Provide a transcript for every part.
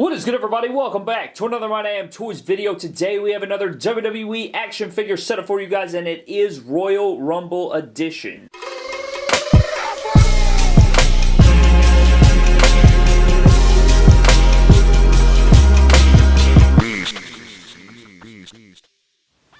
What is good everybody? Welcome back to another My Damn Toys video. Today we have another WWE action figure set up for you guys and it is Royal Rumble Edition.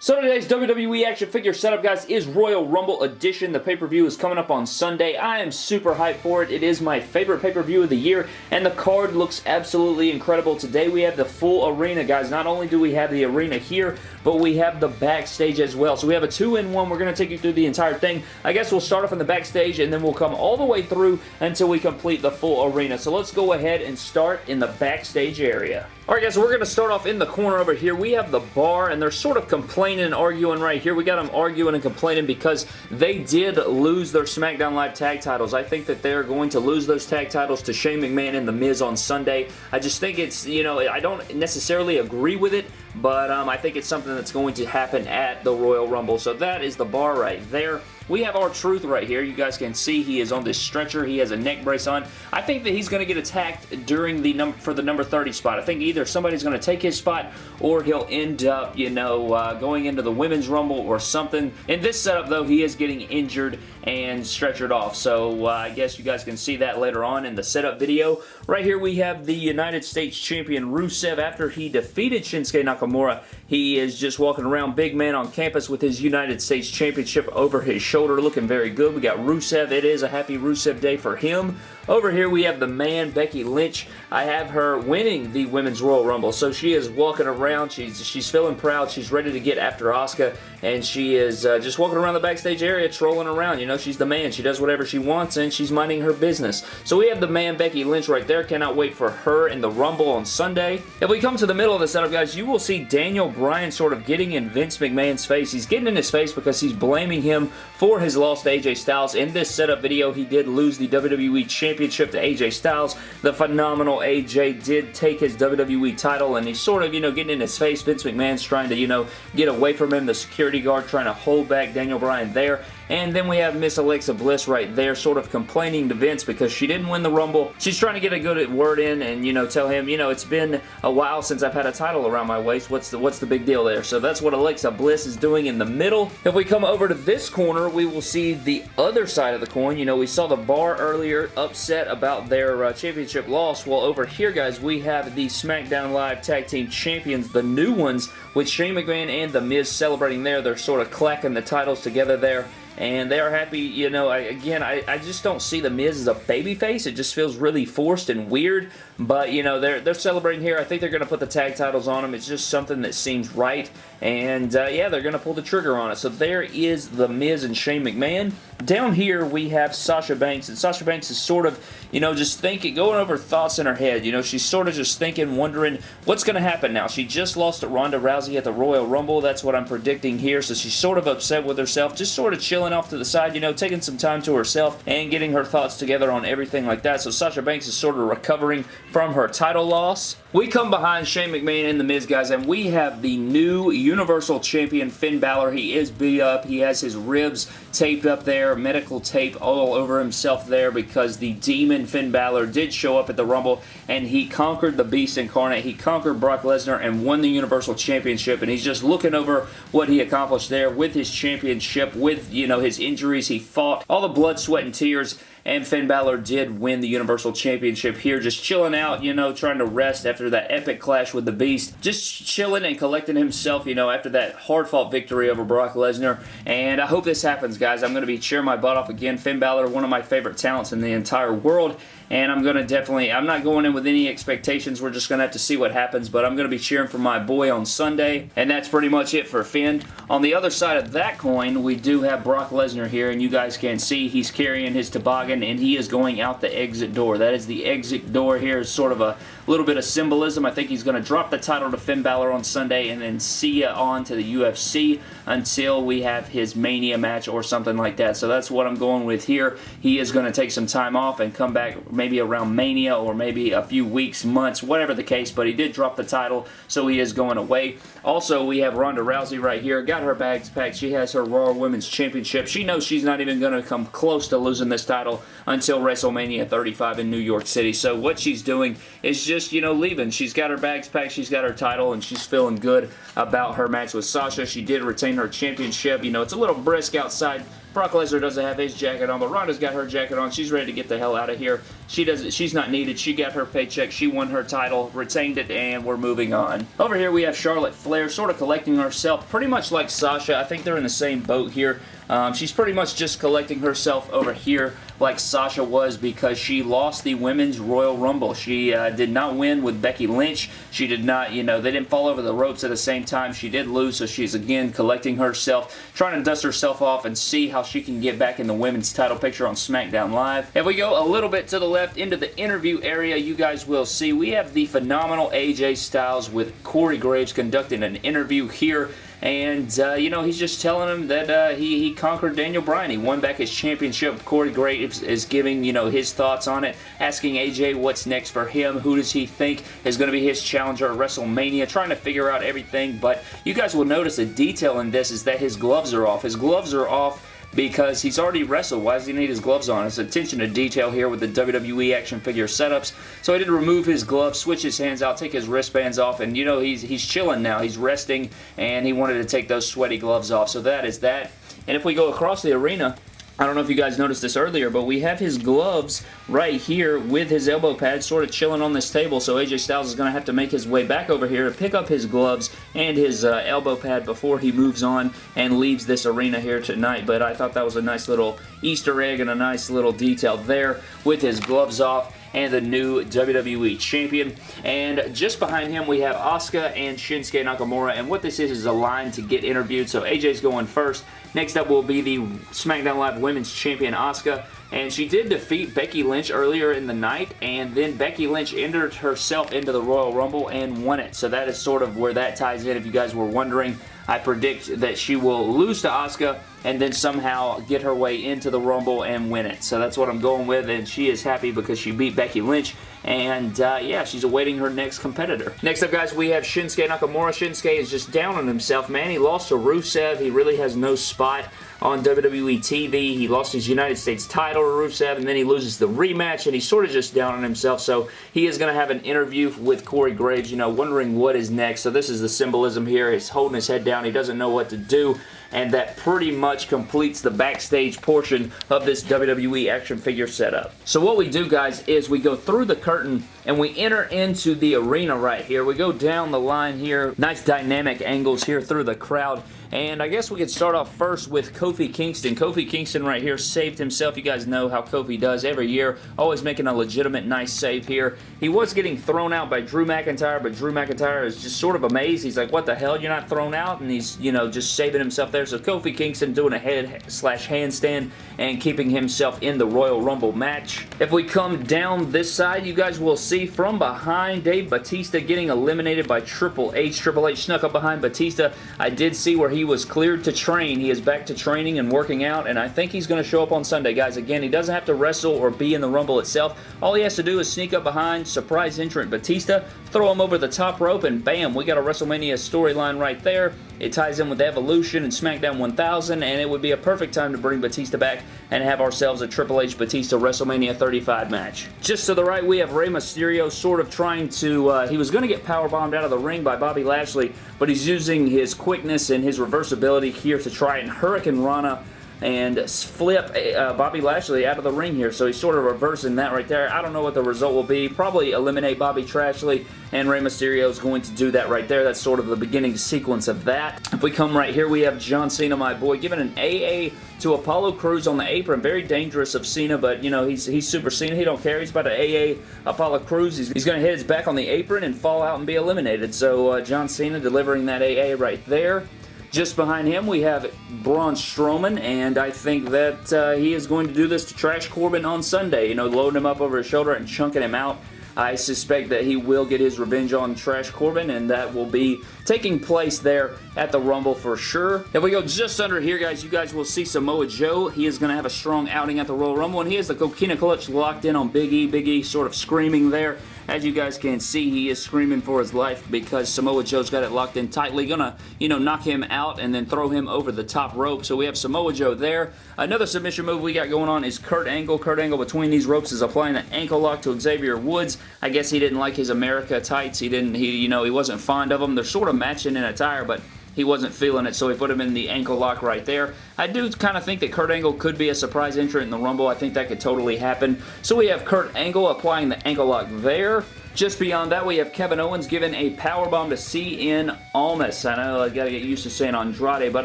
So today's WWE action figure setup, guys, is Royal Rumble Edition. The pay-per-view is coming up on Sunday. I am super hyped for it. It is my favorite pay-per-view of the year, and the card looks absolutely incredible. Today we have the full arena, guys. Not only do we have the arena here, but we have the backstage as well. So we have a two-in-one. We're going to take you through the entire thing. I guess we'll start off in the backstage, and then we'll come all the way through until we complete the full arena. So let's go ahead and start in the backstage area. Alright guys, so we're going to start off in the corner over here. We have the bar, and they're sort of complaining and arguing right here. We got them arguing and complaining because they did lose their SmackDown Live tag titles. I think that they're going to lose those tag titles to Shane McMahon and The Miz on Sunday. I just think it's, you know, I don't necessarily agree with it, but um, I think it's something that's going to happen at the Royal Rumble. So that is the bar right there. We have R-Truth right here. You guys can see he is on this stretcher. He has a neck brace on. I think that he's going to get attacked during the number for the number 30 spot. I think either somebody's going to take his spot or he'll end up, you know, uh, going into the Women's Rumble or something. In this setup, though, he is getting injured and stretchered off. So uh, I guess you guys can see that later on in the setup video. Right here we have the United States Champion Rusev after he defeated Shinsuke Nakamura. He is just walking around big man on campus with his United States Championship over his shoulder looking very good. We got Rusev. It is a happy Rusev day for him. Over here we have the man, Becky Lynch. I have her winning the Women's Royal Rumble. So she is walking around. She's she's feeling proud. She's ready to get after Asuka. And she is uh, just walking around the backstage area, trolling around. You know, she's the man. She does whatever she wants and she's minding her business. So we have the man, Becky Lynch right there. Cannot wait for her in the Rumble on Sunday. If we come to the middle of the setup, guys, you will see Daniel Bryan sort of getting in Vince McMahon's face. He's getting in his face because he's blaming him for his loss to AJ Styles. In this setup video, he did lose the WWE Championship to AJ Styles. The phenomenal AJ did take his WWE title and he's sort of, you know, getting in his face. Vince McMahon's trying to, you know, get away from him. The security guard trying to hold back Daniel Bryan there. And then we have Miss Alexa Bliss right there sort of complaining to Vince because she didn't win the Rumble. She's trying to get a good word in and, you know, tell him, you know, it's been a while since I've had a title around my waist. What's the, what's the big deal there? So that's what Alexa Bliss is doing in the middle. If we come over to this corner, we will see the other side of the coin. You know, we saw the bar earlier upset about their uh, championship loss. Well, over here, guys, we have the SmackDown Live Tag Team Champions, the new ones, with Shane McMahon and The Miz celebrating there. They're sort of clacking the titles together there and they are happy, you know, I, again, I, I just don't see The Miz as a babyface. It just feels really forced and weird, but, you know, they're, they're celebrating here. I think they're going to put the tag titles on them. It's just something that seems right, and, uh, yeah, they're going to pull the trigger on it. So there is The Miz and Shane McMahon. Down here, we have Sasha Banks, and Sasha Banks is sort of, you know, just thinking, going over thoughts in her head. You know, she's sort of just thinking, wondering, what's going to happen now? She just lost to Ronda Rousey at the Royal Rumble. That's what I'm predicting here, so she's sort of upset with herself, just sort of chilling off to the side, you know, taking some time to herself and getting her thoughts together on everything like that. So Sasha Banks is sort of recovering from her title loss. We come behind Shane McMahon and The Miz, guys, and we have the new Universal Champion Finn Balor. He is beat up. He has his ribs taped up there, medical tape all over himself there because the demon Finn Balor did show up at the Rumble and he conquered the Beast Incarnate. He conquered Brock Lesnar and won the Universal Championship and he's just looking over what he accomplished there with his championship, with, you know, his injuries. He fought, all the blood, sweat, and tears and Finn Balor did win the Universal Championship here, just chilling out, you know, trying to rest after that epic clash with the Beast, just chilling and collecting himself, you know, after that hard-fought victory over Brock Lesnar, and I hope this happens, guys. I'm going to be cheering my butt off again. Finn Balor, one of my favorite talents in the entire world, and I'm going to definitely, I'm not going in with any expectations. We're just going to have to see what happens, but I'm going to be cheering for my boy on Sunday, and that's pretty much it for Finn. On the other side of that coin, we do have Brock Lesnar here, and you guys can see he's carrying his toboggan, and he is going out the exit door. That is the exit door here, is sort of a little bit of symbolism. I think he's going to drop the title to Finn Balor on Sunday, and then see ya on to the UFC until we have his Mania match or something like that. So that's what I'm going with here. He is going to take some time off and come back maybe around Mania or maybe a few weeks, months, whatever the case, but he did drop the title, so he is going away. Also, we have Ronda Rousey right here. Got her bags packed. She has her Raw Women's Championship. She knows she's not even going to come close to losing this title, until WrestleMania 35 in New York City. So what she's doing is just, you know, leaving. She's got her bags packed, she's got her title, and she's feeling good about her match with Sasha. She did retain her championship. You know, it's a little brisk outside Brock Lesnar doesn't have his jacket on, but Ronda's got her jacket on. She's ready to get the hell out of here. She doesn't. She's not needed. She got her paycheck. She won her title, retained it, and we're moving on. Over here, we have Charlotte Flair sort of collecting herself, pretty much like Sasha. I think they're in the same boat here. Um, she's pretty much just collecting herself over here like Sasha was because she lost the Women's Royal Rumble. She uh, did not win with Becky Lynch. She did not, you know, they didn't fall over the ropes at the same time. She did lose, so she's again collecting herself, trying to dust herself off and see how she can get back in the women's title picture on SmackDown Live. If we go a little bit to the left into the interview area, you guys will see we have the phenomenal AJ Styles with Corey Graves conducting an interview here and, uh, you know, he's just telling him that uh, he, he conquered Daniel Bryan. He won back his championship. Corey Graves is giving, you know, his thoughts on it, asking AJ what's next for him. Who does he think is going to be his challenger at WrestleMania, trying to figure out everything. But you guys will notice a detail in this is that his gloves are off. His gloves are off because he's already wrestled. Why does he need his gloves on? It's attention to detail here with the WWE action figure setups. So he did remove his gloves, switch his hands out, take his wristbands off, and you know, he's, he's chilling now. He's resting, and he wanted to take those sweaty gloves off. So that is that. And if we go across the arena, I don't know if you guys noticed this earlier, but we have his gloves right here with his elbow pads sort of chilling on this table, so AJ Styles is going to have to make his way back over here to pick up his gloves and his uh, elbow pad before he moves on and leaves this arena here tonight, but I thought that was a nice little Easter egg and a nice little detail there with his gloves off and the new WWE Champion. And just behind him, we have Asuka and Shinsuke Nakamura. And what this is is a line to get interviewed. So AJ's going first. Next up will be the SmackDown Live Women's Champion Asuka. And she did defeat Becky Lynch earlier in the night, and then Becky Lynch entered herself into the Royal Rumble and won it. So that is sort of where that ties in, if you guys were wondering. I predict that she will lose to Asuka and then somehow get her way into the Rumble and win it. So that's what I'm going with, and she is happy because she beat Becky Lynch, and uh, yeah, she's awaiting her next competitor. Next up, guys, we have Shinsuke Nakamura. Shinsuke is just down on himself, man. He lost to Rusev. He really has no spot on WWE TV. He lost his United States title to Rusev, and then he loses the rematch, and he's sort of just down on himself, so he is going to have an interview with Corey Graves, you know, wondering what is next. So this is the symbolism here. He's holding his head down. He doesn't know what to do and that pretty much completes the backstage portion of this WWE action figure setup. So what we do, guys, is we go through the curtain and we enter into the arena right here. We go down the line here. Nice dynamic angles here through the crowd. And I guess we could start off first with Kofi Kingston. Kofi Kingston right here saved himself. You guys know how Kofi does every year. Always making a legitimate nice save here. He was getting thrown out by Drew McIntyre, but Drew McIntyre is just sort of amazed. He's like, what the hell? You're not thrown out? And he's, you know, just saving himself there. So Kofi Kingston doing a head slash handstand and keeping himself in the Royal Rumble match. If we come down this side, you guys will see from behind Dave Batista getting eliminated by Triple H. Triple H snuck up behind Batista. I did see where he he was cleared to train. He is back to training and working out, and I think he's going to show up on Sunday. Guys, again, he doesn't have to wrestle or be in the Rumble itself. All he has to do is sneak up behind surprise entrant Batista, throw him over the top rope, and bam, we got a WrestleMania storyline right there. It ties in with Evolution and SmackDown 1000, and it would be a perfect time to bring Batista back and have ourselves a Triple H Batista WrestleMania 35 match. Just to the right, we have Rey Mysterio sort of trying to, uh, he was going to get powerbombed out of the ring by Bobby Lashley, but he's using his quickness and his reversibility here to try and Hurricanrana and flip uh, Bobby Lashley out of the ring here. So he's sort of reversing that right there. I don't know what the result will be. Probably eliminate Bobby Trashley, and Rey Mysterio is going to do that right there. That's sort of the beginning sequence of that. If we come right here, we have John Cena, my boy, giving an AA to Apollo Crews on the apron. Very dangerous of Cena, but, you know, he's, he's Super Cena. He don't care. He's about to AA Apollo Crews. He's, he's going to hit his back on the apron and fall out and be eliminated. So uh, John Cena delivering that AA right there. Just behind him, we have Braun Strowman, and I think that uh, he is going to do this to Trash Corbin on Sunday. You know, loading him up over his shoulder and chunking him out. I suspect that he will get his revenge on Trash Corbin, and that will be taking place there at the Rumble for sure. If we go just under here, guys, you guys will see Samoa Joe. He is going to have a strong outing at the Royal Rumble, and he has the Coquina Clutch locked in on Big E. Big E sort of screaming there As you guys can see, he is screaming for his life because Samoa Joe's got it locked in tightly. Gonna, you know, knock him out and then throw him over the top rope. So we have Samoa Joe there. Another submission move we got going on is Kurt Angle. Kurt Angle between these ropes is applying the ankle lock to Xavier Woods. I guess he didn't like his America tights. He didn't, he, you know, he wasn't fond of them. They're sort of matching in attire, but he wasn't feeling it, so he put him in the ankle lock right there. I do kind of think that Kurt Angle could be a surprise entrant in the Rumble. I think that could totally happen. So we have Kurt Angle applying the ankle lock there. Just beyond that, we have Kevin Owens giving a powerbomb to Cien Almas. I know I gotta get used to saying Andrade, but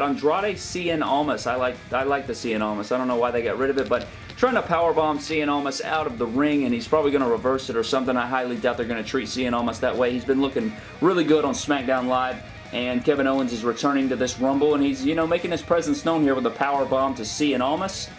Andrade Cien Almas. I like I like the Cien Almas. I don't know why they got rid of it, but trying to powerbomb Cien Almas out of the ring, and he's probably going to reverse it or something. I highly doubt they're going to treat Cien Almas that way. He's been looking really good on SmackDown Live and Kevin Owens is returning to this Rumble, and he's, you know, making his presence known here with a power bomb to Cien Almas.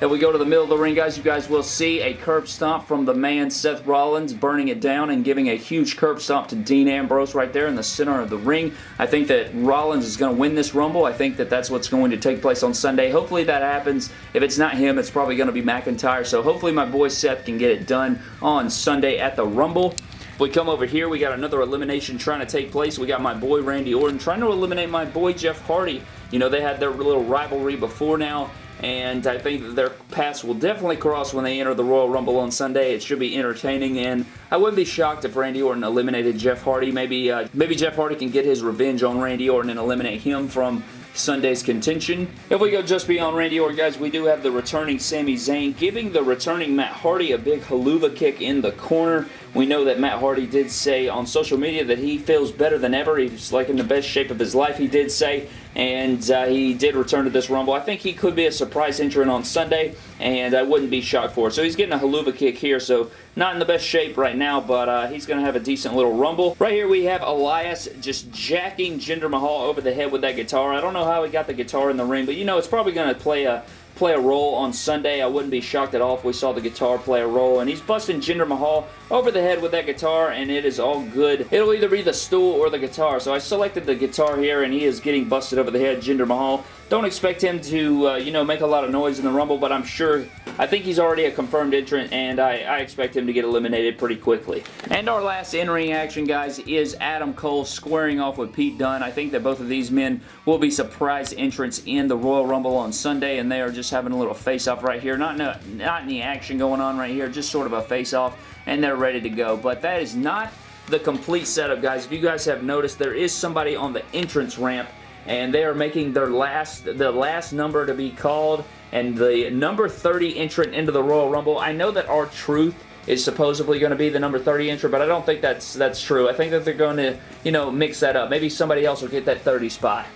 If we go to the middle of the ring, guys, you guys will see a curb stomp from the man Seth Rollins burning it down and giving a huge curb stomp to Dean Ambrose right there in the center of the ring. I think that Rollins is going to win this Rumble. I think that that's what's going to take place on Sunday. Hopefully that happens. If it's not him, it's probably going to be McIntyre. So hopefully my boy Seth can get it done on Sunday at the Rumble. If we come over here, we got another elimination trying to take place. We got my boy Randy Orton trying to eliminate my boy Jeff Hardy. You know, they had their little rivalry before now and I think that their paths will definitely cross when they enter the Royal Rumble on Sunday. It should be entertaining, and I wouldn't be shocked if Randy Orton eliminated Jeff Hardy. Maybe, uh, maybe Jeff Hardy can get his revenge on Randy Orton and eliminate him from Sunday's contention. If we go just beyond Randy Orton, guys, we do have the returning Sami Zayn giving the returning Matt Hardy a big Helluva Kick in the corner. We know that Matt Hardy did say on social media that he feels better than ever. He's like in the best shape of his life, he did say, and uh, he did return to this Rumble. I think he could be a surprise entrant on Sunday, and I wouldn't be shocked for it. So he's getting a Helluva Kick here, so not in the best shape right now, but uh, he's going to have a decent little Rumble. Right here we have Elias just jacking Jinder Mahal over the head with that guitar. I don't know how he got the guitar in the ring, but you know, it's probably going to play a play a role on Sunday. I wouldn't be shocked at all if we saw the guitar play a role. And he's busting Jinder Mahal over the head with that guitar, and it is all good. It'll either be the stool or the guitar. So I selected the guitar here, and he is getting busted over the head, Jinder Mahal. Don't expect him to, uh, you know, make a lot of noise in the Rumble, but I'm sure, I think he's already a confirmed entrant, and I, I expect him to get eliminated pretty quickly. And our last in-ring action, guys, is Adam Cole squaring off with Pete Dunne. I think that both of these men will be surprise entrants in the Royal Rumble on Sunday, and they are just having a little face-off right here. Not, no, not any action going on right here, just sort of a face-off, and they're ready to go. But that is not the complete setup, guys. If you guys have noticed, there is somebody on the entrance ramp and they are making their last the last number to be called and the number 30 entrant into the Royal Rumble. I know that R-Truth is supposedly going to be the number 30 entrant, but I don't think that's that's true. I think that they're going to, you know, mix that up. Maybe somebody else will get that 30 spot.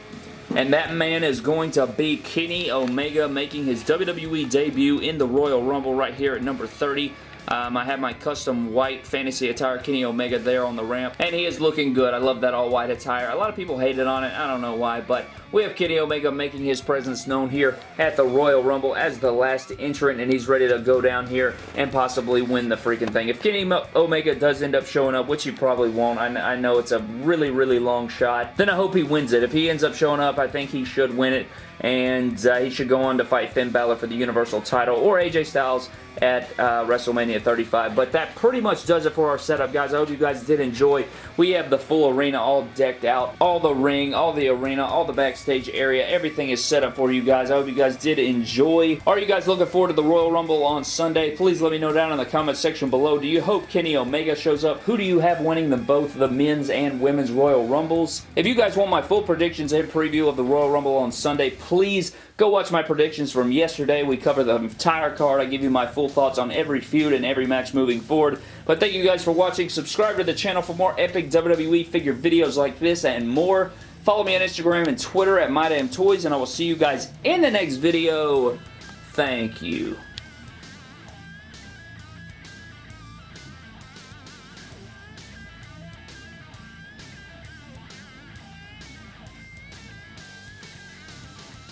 And that man is going to be Kenny Omega making his WWE debut in the Royal Rumble right here at number 30. Um, I have my custom white fantasy attire Kenny Omega there on the ramp, and he is looking good. I love that all white attire. A lot of people hated on it. I don't know why, but we have Kenny Omega making his presence known here at the Royal Rumble as the last entrant, and he's ready to go down here and possibly win the freaking thing. If Kenny Omega does end up showing up, which he probably won't, I, I know it's a really, really long shot, then I hope he wins it. If he ends up showing up, I think he should win it, and uh, he should go on to fight Finn Balor for the Universal title, or AJ Styles at uh, WrestleMania 35. But that pretty much does it for our setup, guys. I hope you guys did enjoy. We have the full arena all decked out. All the ring, all the arena, all the backstage area. Everything is set up for you guys. I hope you guys did enjoy. Are you guys looking forward to the Royal Rumble on Sunday? Please let me know down in the comment section below. Do you hope Kenny Omega shows up? Who do you have winning the both the men's and women's Royal Rumbles? If you guys want my full predictions and preview of the Royal Rumble on Sunday, please Go watch my predictions from yesterday. We cover the entire card. I give you my full thoughts on every feud and every match moving forward. But thank you guys for watching. Subscribe to the channel for more epic WWE figure videos like this and more. Follow me on Instagram and Twitter at MyDamnToys, and I will see you guys in the next video. Thank you.